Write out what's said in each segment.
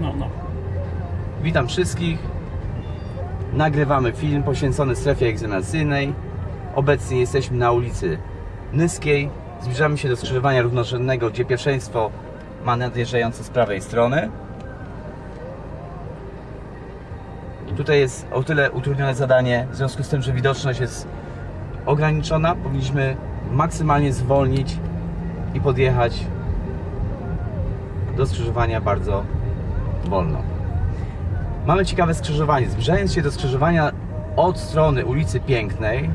No, no. Witam wszystkich. Nagrywamy film poświęcony strefie egzaminacyjnej. Obecnie jesteśmy na ulicy Nyskiej. Zbliżamy się do skrzyżowania równorzędnego, gdzie pierwszeństwo ma nadjeżdżający z prawej strony. Tutaj jest o tyle utrudnione zadanie, w związku z tym, że widoczność jest ograniczona. Powinniśmy maksymalnie zwolnić i podjechać do skrzyżowania bardzo wolno. Mamy ciekawe skrzyżowanie. Zbliżając się do skrzyżowania od strony ulicy Pięknej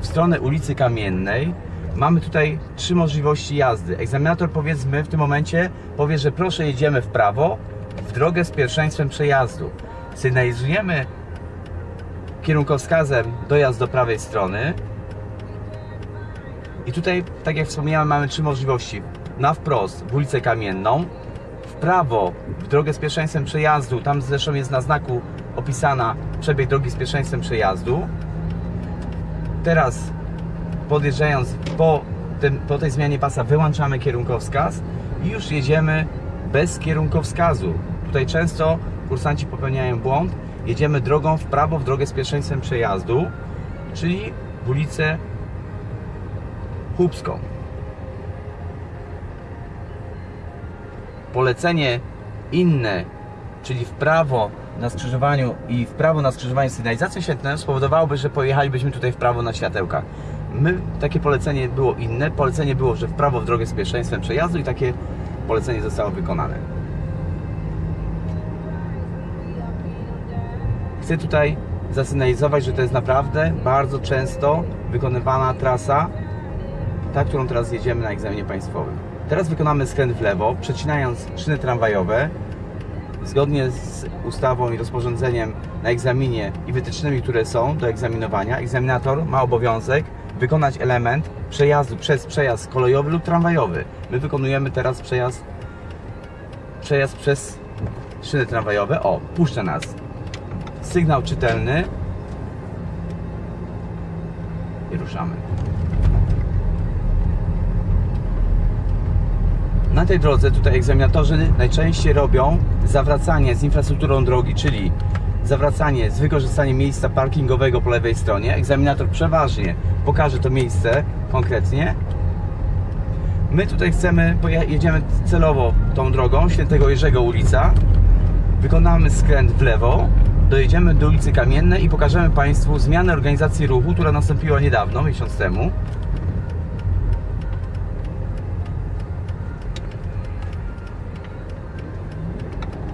w stronę ulicy Kamiennej, mamy tutaj trzy możliwości jazdy. Egzaminator powiedzmy w tym momencie powie, że proszę jedziemy w prawo w drogę z pierwszeństwem przejazdu. Sygnalizujemy kierunkowskazem dojazd do prawej strony. I tutaj, tak jak wspomniałem, mamy trzy możliwości. Na wprost w ulicę Kamienną, prawo w drogę z pierwszeństwem przejazdu, tam zresztą jest na znaku opisana przebieg drogi z pierwszeństwem przejazdu. Teraz podjeżdżając po, tym, po tej zmianie pasa wyłączamy kierunkowskaz i już jedziemy bez kierunkowskazu. Tutaj często kursanci popełniają błąd. Jedziemy drogą w prawo w drogę z pierwszeństwem przejazdu, czyli w ulicę Chłupską. Polecenie inne, czyli w prawo na skrzyżowaniu i w prawo na skrzyżowaniu sygnalizacją świetlną spowodowałoby, że pojechalibyśmy tutaj w prawo na światełka. My, takie polecenie było inne. Polecenie było, że w prawo w drogę z pierwszeństwem przejazdu i takie polecenie zostało wykonane. Chcę tutaj zasygnalizować, że to jest naprawdę bardzo często wykonywana trasa, ta, którą teraz jedziemy na egzaminie państwowym. Teraz wykonamy skręt w lewo, przecinając szyny tramwajowe. Zgodnie z ustawą i rozporządzeniem na egzaminie i wytycznymi, które są do egzaminowania, egzaminator ma obowiązek wykonać element przejazdu przez przejazd kolejowy lub tramwajowy. My wykonujemy teraz przejazd, przejazd przez szyny tramwajowe. O, puszcza nas. Sygnał czytelny. I ruszamy. Na tej drodze tutaj egzaminatorzy najczęściej robią zawracanie z infrastrukturą drogi, czyli zawracanie z wykorzystaniem miejsca parkingowego po lewej stronie. Egzaminator przeważnie pokaże to miejsce konkretnie. My tutaj chcemy, jedziemy celowo tą drogą, Świętego Jerzego ulica. Wykonamy skręt w lewo, dojedziemy do ulicy Kamiennej i pokażemy Państwu zmianę organizacji ruchu, która nastąpiła niedawno, miesiąc temu.